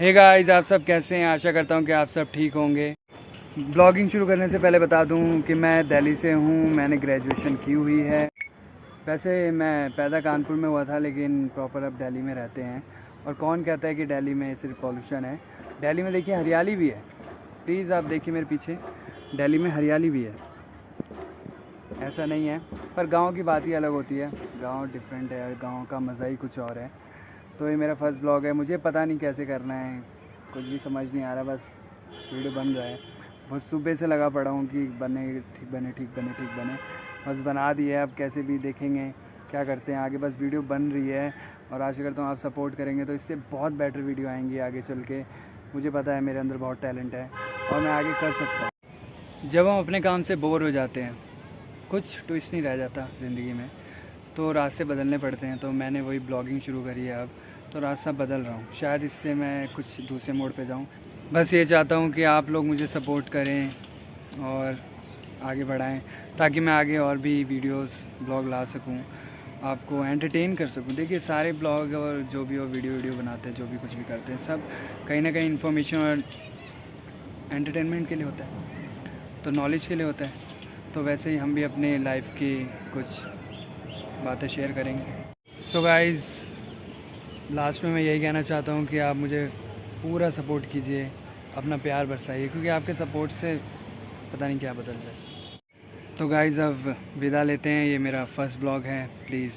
Hey guys आप सब कैसे हैं? आशा करता हूँ कि आप सब ठीक होंगे। ब्लॉगिंग शुरू करने से पहले बता दूँ कि मैं दिल्ली से हूँ। मैंने ग्रेजुएशन की हुई है। वैसे मैं पैदा कानपुर में हुआ था, लेकिन प्रॉपर अब दिल्ली में रहते हैं। और कौन कहता है कि दिल्ली में सिर्फ़ पॉल्यूशन है? दिल्ली में देखिए हरियाली भी है। प्लीज़ आप देखिए मेरे पीछे। दिल्ली में हरियाली भी है। ऐसा नहीं है। पर गाँव की बात ही अलग होती है। गाँव डिफरेंट है गाँव का मज़ा ही कुछ और है। तो ये मेरा फ़र्स्ट ब्लॉग है। मुझे पता नहीं कैसे करना है। कुछ भी समझ नहीं आ रहा, बस वीडियो बन रहा है। बहुत सुबह से लगा पड़ा हूँ कि बने, ठीक बने ठीक बने ठीक बने। बस बना दिए अब कैसे भी देखेंगे, क्या करते हैं। आगे बस वीडियो बन रही है और आशा करता हूँ आप सपोर्ट करेंगे। तो इससे बहुत बेटर वीडियो आएँगी आगे चल के। मुझे पता है मेरे अंदर बहुत टैलेंट है और मैं आगे कर सकता हूँ। जब हम अपने काम से बोर हो जाते हैं, कुछ ट्विस्ट नहीं रह जाता ज़िंदगी में। तो रास्ते बदलने पड़ते हैं तो मैंने वही ब्लॉगिंग शुरू करी है अब। तो रास्ता बदल रहा हूँ। शायद इससे मैं कुछ दूसरे मोड़ पे जाऊँ। बस ये चाहता हूँ कि आप लोग मुझे सपोर्ट करें और आगे बढ़ाएँ, ताकि मैं आगे और भी वीडियोस ब्लॉग ला सकूँ, आपको एंटरटेन कर सकूँ। देखिए, सारे ब्लॉग और जो भी वो वीडियो वीडियो बनाते हैं, जो भी कुछ भी करते हैं, सब कहीं ना कहीं इन्फॉर्मेशन और एंटरटेनमेंट के लिए होता है। तो नॉलेज के लिए होता है। तो वैसे ही हम भी अपने लाइफ की कुछ बातें शेयर करेंगे। सो गाइस लास्ट में मैं यही कहना चाहता हूँ कि आप मुझे पूरा सपोर्ट कीजिए, अपना प्यार बरसाइए, क्योंकि आपके सपोर्ट से पता नहीं क्या बदल जाए तो गाइज़ अब विदा लेते हैं। ये मेरा फ़र्स्ट ब्लॉग है। प्लीज़